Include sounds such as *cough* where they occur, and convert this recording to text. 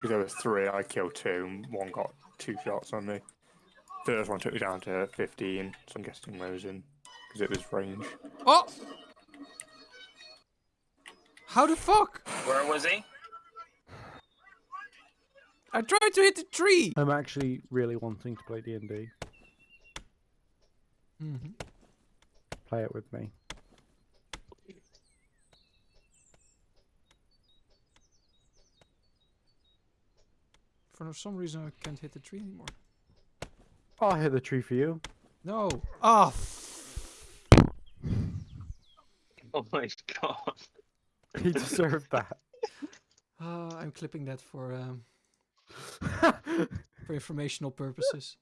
Because there was three, I killed two, and one got two shots on me. First one took me down to 15, so I'm guessing Mosin, because it was range. Oh! How the fuck? Where was he? I tried to hit the tree! I'm actually really wanting to play D&D. Mm-hmm. Play it with me. For some reason I can't hit the tree anymore. I'll hit the tree for you. No. Ah, Oh my god. *laughs* He deserved that. uh, I'm clipping that for um, *laughs* for informational purposes.